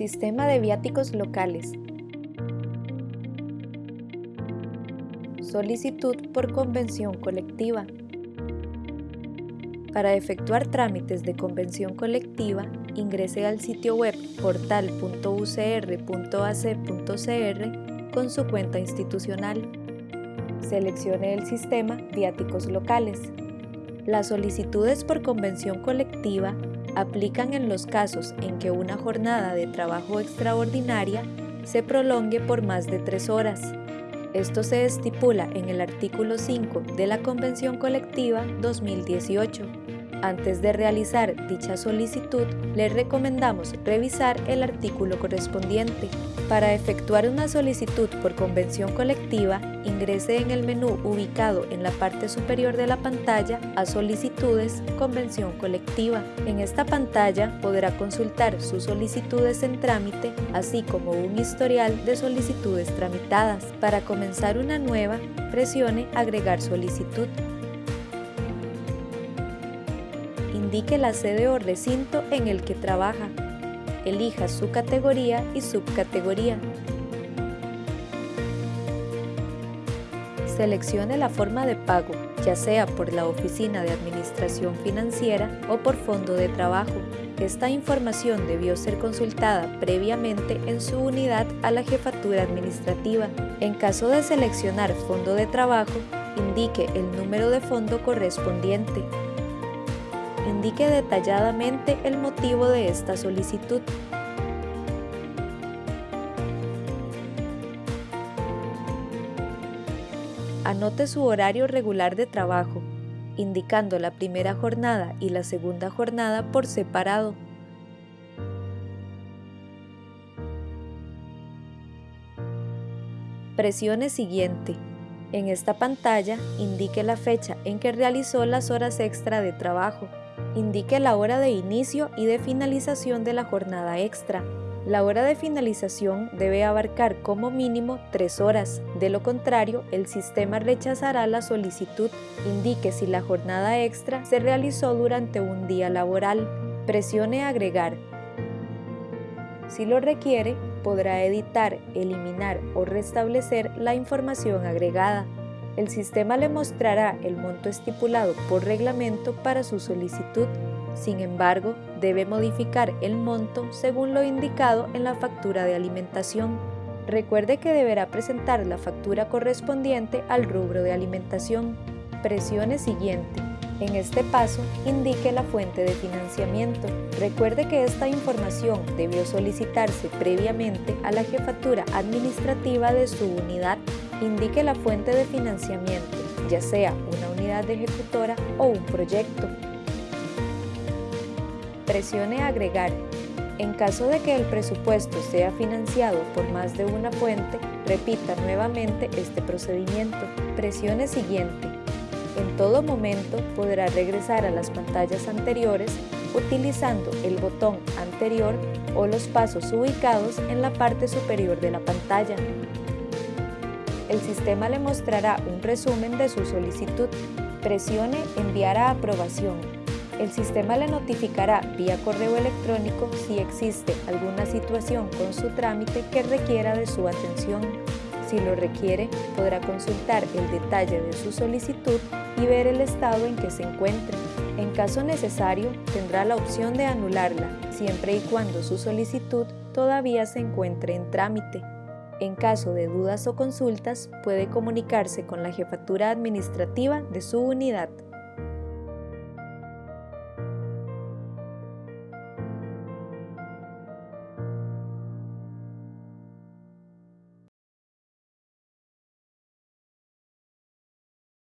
Sistema de viáticos locales. Solicitud por convención colectiva. Para efectuar trámites de convención colectiva, ingrese al sitio web portal.ucr.ac.cr con su cuenta institucional. Seleccione el sistema Viáticos locales. Las solicitudes por convención colectiva aplican en los casos en que una jornada de trabajo extraordinaria se prolongue por más de tres horas. Esto se estipula en el artículo 5 de la Convención Colectiva 2018. Antes de realizar dicha solicitud, le recomendamos revisar el artículo correspondiente. Para efectuar una solicitud por convención colectiva, ingrese en el menú ubicado en la parte superior de la pantalla a Solicitudes Convención Colectiva. En esta pantalla podrá consultar sus solicitudes en trámite, así como un historial de solicitudes tramitadas. Para comenzar una nueva, presione Agregar solicitud. Indique la sede o recinto en el que trabaja. Elija su categoría y subcategoría. Seleccione la forma de pago, ya sea por la Oficina de Administración Financiera o por Fondo de Trabajo. Esta información debió ser consultada previamente en su unidad a la Jefatura Administrativa. En caso de seleccionar Fondo de Trabajo, indique el número de fondo correspondiente indique detalladamente el motivo de esta solicitud. Anote su horario regular de trabajo, indicando la primera jornada y la segunda jornada por separado. Presione Siguiente. En esta pantalla indique la fecha en que realizó las horas extra de trabajo indique la hora de inicio y de finalización de la jornada extra. La hora de finalización debe abarcar como mínimo tres horas, de lo contrario el sistema rechazará la solicitud. Indique si la jornada extra se realizó durante un día laboral. Presione Agregar. Si lo requiere, podrá editar, eliminar o restablecer la información agregada el sistema le mostrará el monto estipulado por reglamento para su solicitud. Sin embargo, debe modificar el monto según lo indicado en la factura de alimentación. Recuerde que deberá presentar la factura correspondiente al rubro de alimentación. Presione Siguiente. En este paso, indique la fuente de financiamiento. Recuerde que esta información debió solicitarse previamente a la jefatura administrativa de su unidad indique la fuente de financiamiento, ya sea una unidad ejecutora o un proyecto. Presione Agregar. En caso de que el presupuesto sea financiado por más de una fuente, repita nuevamente este procedimiento. Presione Siguiente. En todo momento podrá regresar a las pantallas anteriores utilizando el botón anterior o los pasos ubicados en la parte superior de la pantalla el sistema le mostrará un resumen de su solicitud. Presione Enviar a aprobación. El sistema le notificará vía correo electrónico si existe alguna situación con su trámite que requiera de su atención. Si lo requiere, podrá consultar el detalle de su solicitud y ver el estado en que se encuentre. En caso necesario, tendrá la opción de anularla, siempre y cuando su solicitud todavía se encuentre en trámite. En caso de dudas o consultas, puede comunicarse con la jefatura administrativa de su unidad.